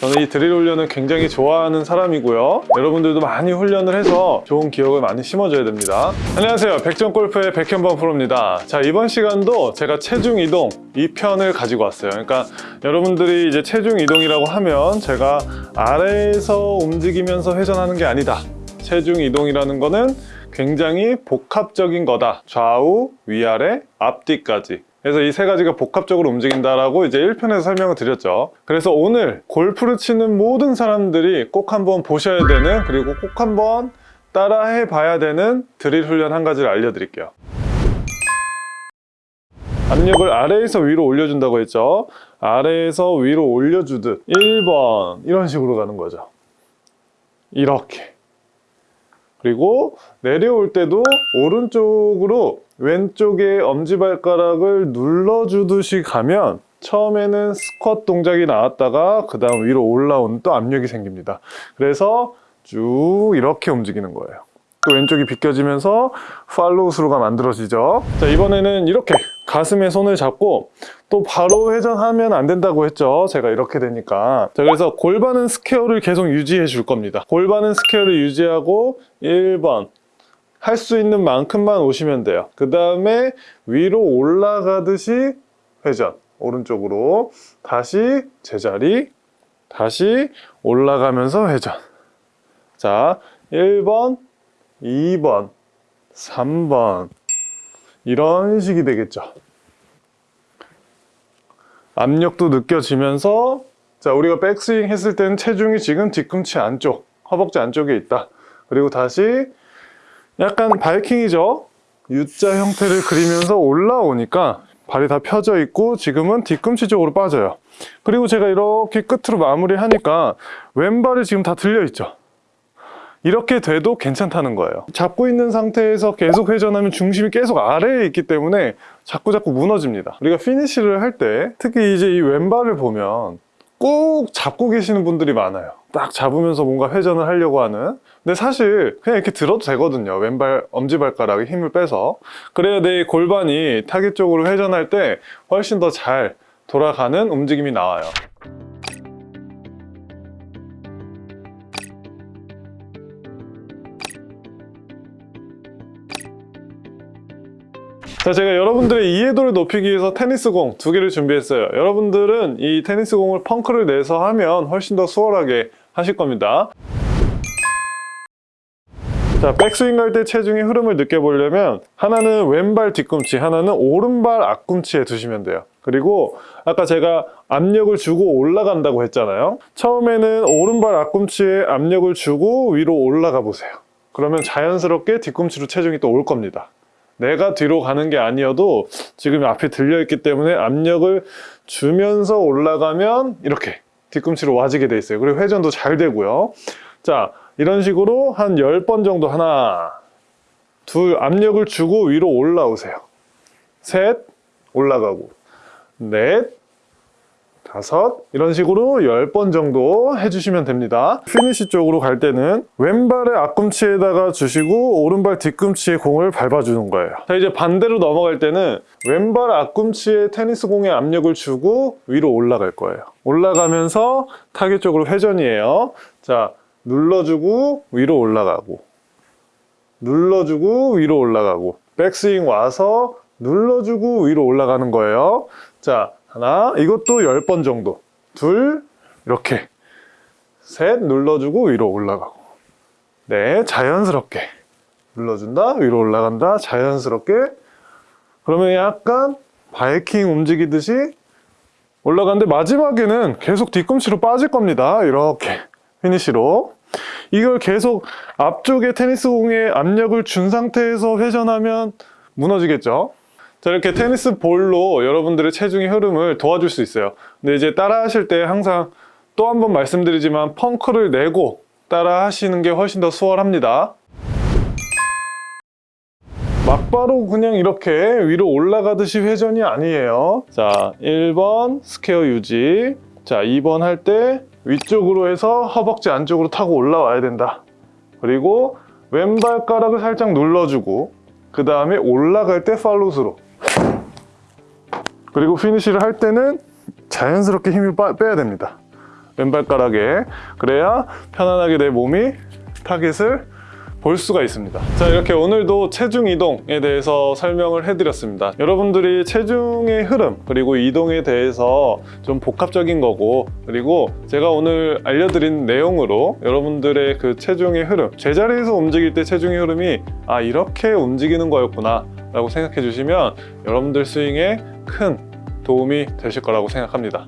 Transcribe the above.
저는 이 드릴 훈련을 굉장히 좋아하는 사람이고요. 여러분들도 많이 훈련을 해서 좋은 기억을 많이 심어줘야 됩니다. 안녕하세요. 백전골프의 백현범 프로입니다. 자, 이번 시간도 제가 체중 이동 2편을 가지고 왔어요. 그러니까 여러분들이 이제 체중 이동이라고 하면 제가 아래에서 움직이면서 회전하는 게 아니다. 체중 이동이라는 거는 굉장히 복합적인 거다. 좌우, 위아래, 앞뒤까지. 그래서 이 세 가지가 복합적으로 움직인다라고 이제 1편에서 설명을 드렸죠. 그래서 오늘 골프를 치는 모든 사람들이 꼭 한번 보셔야 되는 그리고 꼭 한번 따라해 봐야 되는 드릴 훈련 한 가지를 알려드릴게요. 압력을 아래에서 위로 올려준다고 했죠. 아래에서 위로 올려주듯 1번 이런 식으로 가는 거죠. 이렇게. 그리고 내려올 때도 오른쪽으로 왼쪽에 엄지발가락을 눌러주듯이 가면 처음에는 스쿼트 동작이 나왔다가 그 다음 위로 올라오는 또 압력이 생깁니다. 그래서 쭉 이렇게 움직이는 거예요. 또 왼쪽이 비껴지면서 follow through가 만들어지죠. 자 이번에는 이렇게 가슴에 손을 잡고 또 바로 회전하면 안 된다고 했죠. 제가 이렇게 되니까. 자 그래서 골반은 square를 계속 유지해 줄 겁니다. 골반은 square를 유지하고 1번 할 수 있는 만큼만 오시면 돼요. 그 다음에 위로 올라가듯이 회전. 오른쪽으로 다시 제자리 다시 올라가면서 회전. 자 1번 2번 3번. 이런 식이 되겠죠. 압력도 느껴지면서 자 우리가 백스윙 했을 때는 체중이 지금 뒤꿈치 안쪽 허벅지 안쪽에 있다. 그리고 다시 약간 바이킹이죠? U자 형태를 그리면서 올라오니까 발이 다 펴져 있고 지금은 뒤꿈치 쪽으로 빠져요. 그리고 제가 이렇게 끝으로 마무리하니까 왼발이 지금 다 들려 있죠? 이렇게 돼도 괜찮다는 거예요. 잡고 있는 상태에서 계속 회전하면 중심이 계속 아래에 있기 때문에 자꾸 자꾸 무너집니다. 우리가 피니쉬를 할 때 특히 이제 이 왼발을 보면 꼭 잡고 계시는 분들이 많아요. 딱 잡으면서 뭔가 회전을 하려고 하는. 근데 사실 그냥 이렇게 들어도 되거든요. 왼발 엄지발가락에 힘을 빼서. 그래야 내 골반이 타겟 쪽으로 회전할 때 훨씬 더 잘 돌아가는 움직임이 나와요 자 제가 여러분들의 이해도를 높이기 위해서 테니스공 두 개를 준비했어요. 여러분들은 이 테니스공을 펑크를 내서 하면 훨씬 더 수월하게 하실 겁니다. 자 백스윙 갈 때 체중의 흐름을 느껴보려면 하나는 왼발 뒤꿈치 하나는 오른발 앞꿈치에 두시면 돼요. 그리고 아까 제가 압력을 주고 올라간다고 했잖아요. 처음에는 오른발 앞꿈치에 압력을 주고 위로 올라가 보세요. 그러면 자연스럽게 뒤꿈치로 체중이 또 올 겁니다 내가 뒤로 가는 게 아니어도 지금 앞에 들려있기 때문에 압력을 주면서 올라가면 이렇게 뒤꿈치로 와지게 돼 있어요. 그리고 회전도 잘 되고요. 자 이런 식으로 한 10번 정도 하나 둘 압력을 주고 위로 올라오세요. 셋 올라가고. 넷 다섯 이런 식으로 10번 정도 해주시면 됩니다. 피니시 쪽으로 갈 때는 왼발의 앞꿈치에다가 주시고 오른발 뒤꿈치에 공을 밟아주는 거예요. 자 이제 반대로 넘어갈 때는 왼발 앞꿈치에 테니스 공에 압력을 주고 위로 올라갈 거예요. 올라가면서 타겟 쪽으로 회전이에요. 자 눌러주고 위로 올라가고 눌러주고 위로 올라가고 백스윙 와서 눌러주고 위로 올라가는 거예요. 자 하나 이것도 10번 정도. 둘 이렇게. 셋 눌러주고 위로 올라가고. 네 자연스럽게. 눌러준다 위로 올라간다 자연스럽게. 그러면 약간 바이킹 움직이듯이 올라가는데 마지막에는 계속 뒤꿈치로 빠질 겁니다. 이렇게. 피니시로. 이걸 계속 앞쪽에 테니스 공에 압력을 준 상태에서 회전하면 무너지겠죠 자 이렇게 테니스 볼로 여러분들의 체중의 흐름을 도와줄 수 있어요. 근데 이제 따라 하실 때 항상 또 한 번 말씀드리지만 펑크를 내고 따라 하시는 게 훨씬 더 수월합니다. 막바로 그냥 이렇게 위로 올라가듯이 회전이 아니에요. 자 1번 square 유지. 자 2번 할 때 위쪽으로 해서 허벅지 안쪽으로 타고 올라와야 된다. 그리고 왼발가락을 살짝 눌러주고 그 다음에 올라갈 때 follow through 그리고 피니쉬를 할 때는 자연스럽게 힘을 빠- 빼야 됩니다 왼발가락에 그래야 편안하게 내 몸이 타겟을 볼 수가 있습니다. 자, 이렇게 오늘도 체중 이동에 대해서 설명을 해드렸습니다. 여러분들이 체중의 흐름, 그리고 이동에 대해서 좀 복합적인 거고, 그리고 제가 오늘 알려드린 내용으로 여러분들의 그 체중의 흐름, 제자리에서 움직일 때 체중의 흐름이 아, 이렇게 움직이는 거였구나, 라고 생각해 주시면 여러분들 스윙에 큰 도움이 되실 거라고 생각합니다.